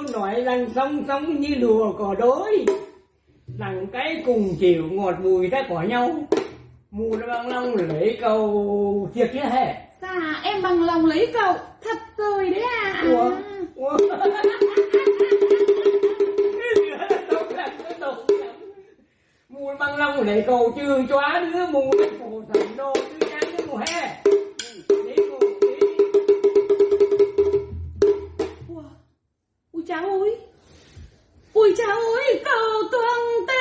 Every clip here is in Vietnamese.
nói rằng song song như lùa cỏ đối Rằng cái cùng chiều ngọt bùi ta có nhau. Mù nó bằng lòng lấy cầu thiệt chứ hề Dạ em bằng lòng lấy cậu Thật rồi đấy à Ủa? Ủa? mù bằng lòng lấy cầu trường chóa đứa mù cổ thành cháu ơi. Ui cháu ơi cầu tuần tê.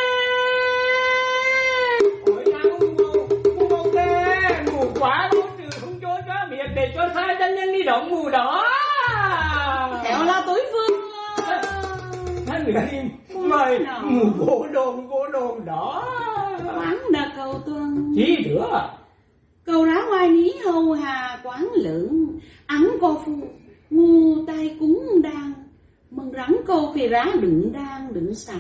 Ôi sao mù mù tê. Mù quá mù trừ không cho cho biệt để cho sai chân nhân đi động mù đó. Khéo là tối phương Hắn người mời mù vô đồn vô đồn đó. Quán là cầu tuần Chỉ nữa Cầu rá ngoài ní hầu hà quán lượng Ắn cô phụ Ngu tay cúng đang Mừng rắn cô phì rá đựng đang đựng xả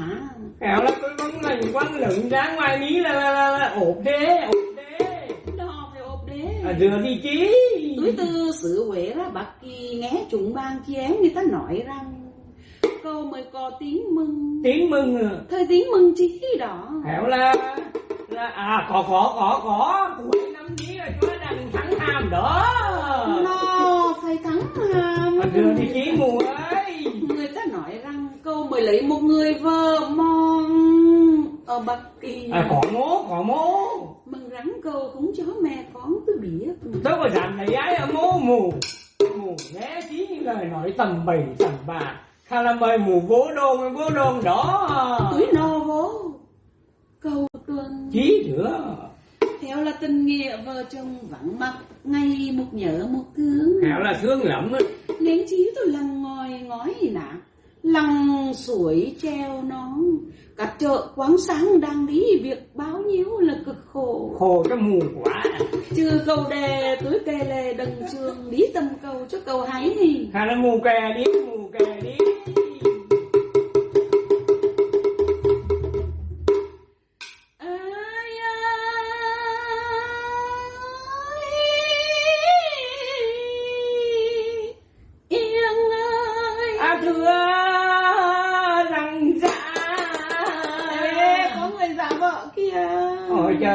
Kẹo là tôi vẫn là quăng lựng ra ngoài mí là, là, là, là ộp đế, ộp đế. Đò phải ộp đế À, rửa đi chí. Túi tư sự quệ ra bạc kỳ nghe chúng ban chén người ta nói rằng Câu mới có tiếng mừng Tiếng mừng à. Thời tiếng mừng chí đó Kẹo là, là, à, có, có, có, có. Cuối năm chí là cho đằng thắng hàm đó. Nó phải thắng hàm À, rửa đi chí mù ơi. Người ta nói rằng mới lấy một người vợ mòn ở Bắc Kỳ À, có mố, có mố. Mừng rắn câu cũng cho mẹ con tôi biết Tôi có dặn này ấy ở mố mù. Mù nghe chí những lời nói tầm bầy tầm bà. Khá là mời mù vô đồn, vô đồn đó. Túi no vô Câu tuần Chí nữa. Theo là tình nghĩa vợ chồng vắng mặt Ngày một nhớ một thương Kẹo là thương lắm á. Nên chí tôi lằng ngồi ngói nạ Lằng suối treo nón. Cả chợ quán sáng đang đi Việc bao nhiêu là cực khổ. Khổ cho mù quá. Trừ cầu đề túi kê lề đằng trường Đi tầm cầu cho cầu hái thì hay là mù kè đi mù kè đi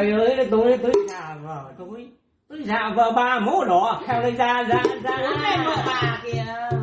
trời ơi tôi tôi già vợ tôi tôi già vợ ba mố đỏ theo đây ra ra ra bà kìa